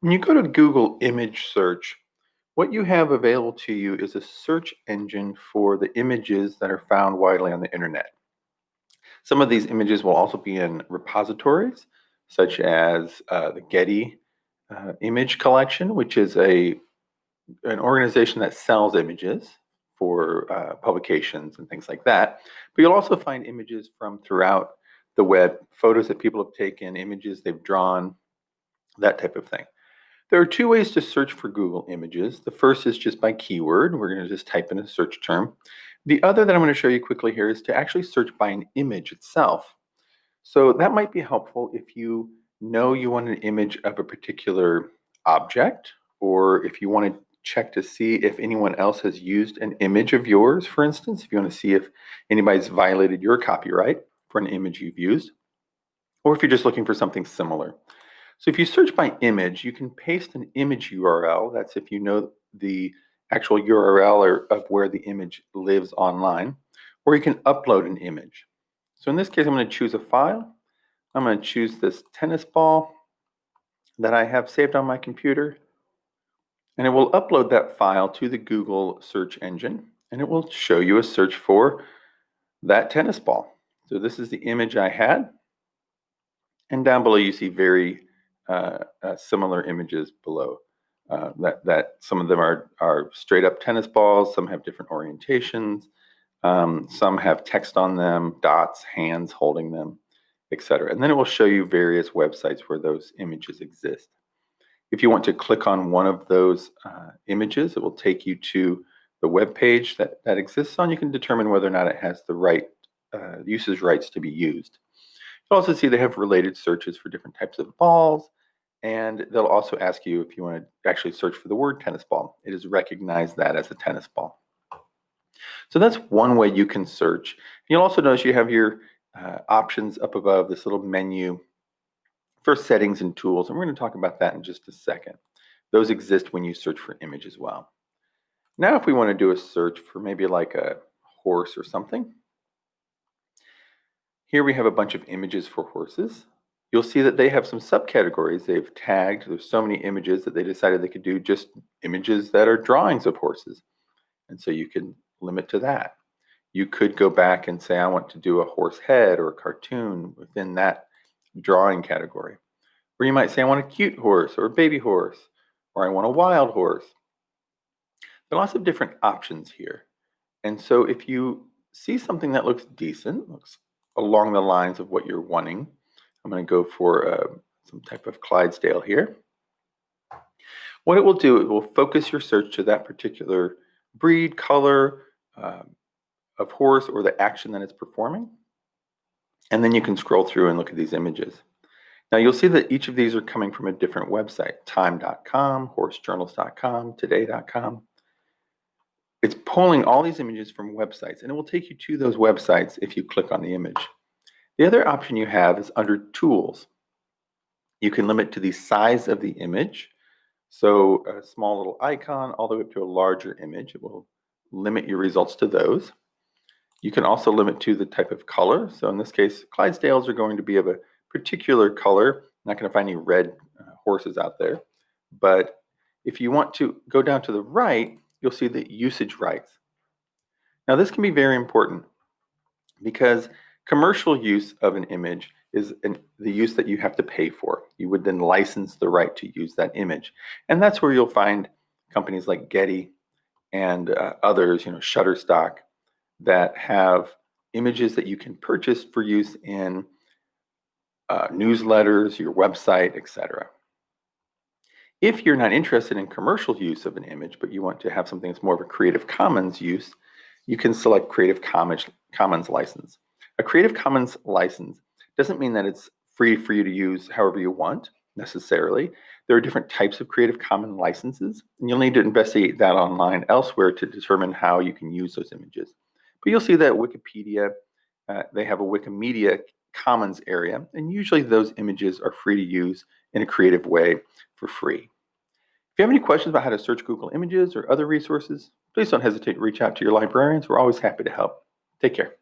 When you go to Google image search, what you have available to you is a search engine for the images that are found widely on the internet. Some of these images will also be in repositories, such as uh, the Getty uh, Image Collection, which is a an organization that sells images for uh, publications and things like that. But you'll also find images from throughout the web, photos that people have taken, images they've drawn, that type of thing. There are two ways to search for Google Images. The first is just by keyword. We're going to just type in a search term. The other that I'm going to show you quickly here is to actually search by an image itself. So that might be helpful if you know you want an image of a particular object, or if you want to check to see if anyone else has used an image of yours, for instance, if you want to see if anybody's violated your copyright for an image you've used, or if you're just looking for something similar. So if you search by image, you can paste an image URL. That's if you know the actual URL or of where the image lives online, or you can upload an image. So in this case, I'm going to choose a file. I'm going to choose this tennis ball that I have saved on my computer, and it will upload that file to the Google search engine, and it will show you a search for that tennis ball. So this is the image I had, and down below you see very uh, uh, similar images below. Uh, that that some of them are are straight up tennis balls. Some have different orientations. Um, some have text on them, dots, hands holding them, etc. And then it will show you various websites where those images exist. If you want to click on one of those uh, images, it will take you to the web page that, that exists on. You can determine whether or not it has the right uh, usage rights to be used. You'll also see they have related searches for different types of balls, and they'll also ask you if you want to actually search for the word tennis ball. It has recognized that as a tennis ball. So that's one way you can search. You'll also notice you have your uh, options up above this little menu for settings and tools, and we're going to talk about that in just a second. Those exist when you search for image as well. Now if we want to do a search for maybe like a horse or something, here we have a bunch of images for horses. You'll see that they have some subcategories. They've tagged, there's so many images that they decided they could do just images that are drawings of horses. And so you can limit to that. You could go back and say, I want to do a horse head or a cartoon within that drawing category. Or you might say, I want a cute horse or a baby horse, or I want a wild horse. There are lots of different options here. And so if you see something that looks decent, looks along the lines of what you're wanting. I'm going to go for uh, some type of Clydesdale here. What it will do, it will focus your search to that particular breed, color um, of horse or the action that it's performing. And then you can scroll through and look at these images. Now you'll see that each of these are coming from a different website, time.com, horsejournals.com, today.com. It's pulling all these images from websites and it will take you to those websites if you click on the image. The other option you have is under tools. You can limit to the size of the image. So a small little icon all the way up to a larger image. It will limit your results to those. You can also limit to the type of color. So in this case, Clydesdales are going to be of a particular color. I'm not going to find any red uh, horses out there. But if you want to go down to the right, you'll see the usage rights. Now this can be very important because commercial use of an image is an, the use that you have to pay for. You would then license the right to use that image. And that's where you'll find companies like Getty and uh, others, you know, Shutterstock, that have images that you can purchase for use in uh, newsletters, your website, etc. If you're not interested in commercial use of an image, but you want to have something that's more of a Creative Commons use, you can select Creative Commons, Commons license. A Creative Commons license doesn't mean that it's free for you to use however you want necessarily. There are different types of Creative Commons licenses, and you'll need to investigate that online elsewhere to determine how you can use those images. But you'll see that Wikipedia, uh, they have a Wikimedia Commons area, and usually those images are free to use in a creative way for free. If you have any questions about how to search Google Images or other resources, please don't hesitate to reach out to your librarians. We're always happy to help. Take care.